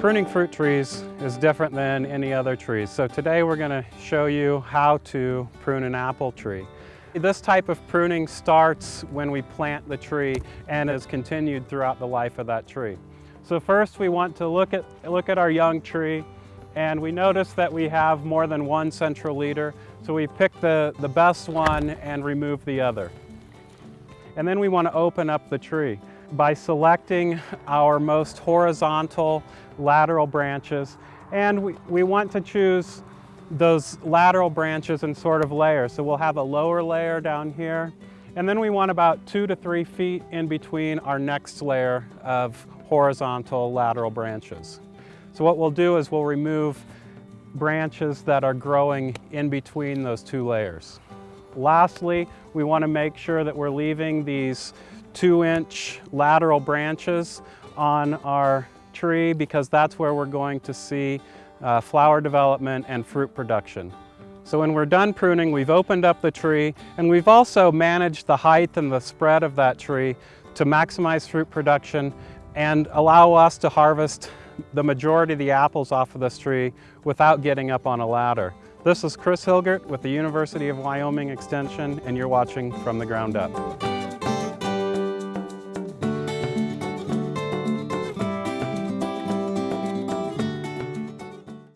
Pruning fruit trees is different than any other trees. So today we're going to show you how to prune an apple tree. This type of pruning starts when we plant the tree and is continued throughout the life of that tree. So first we want to look at, look at our young tree and we notice that we have more than one central leader. So we pick the, the best one and remove the other. And then we want to open up the tree by selecting our most horizontal lateral branches. And we, we want to choose those lateral branches in sort of layers. So we'll have a lower layer down here. And then we want about two to three feet in between our next layer of horizontal lateral branches. So what we'll do is we'll remove branches that are growing in between those two layers. Lastly, we want to make sure that we're leaving these two inch lateral branches on our tree because that's where we're going to see uh, flower development and fruit production. So when we're done pruning, we've opened up the tree and we've also managed the height and the spread of that tree to maximize fruit production and allow us to harvest the majority of the apples off of this tree without getting up on a ladder. This is Chris Hilgert with the University of Wyoming Extension and you're watching From the Ground Up.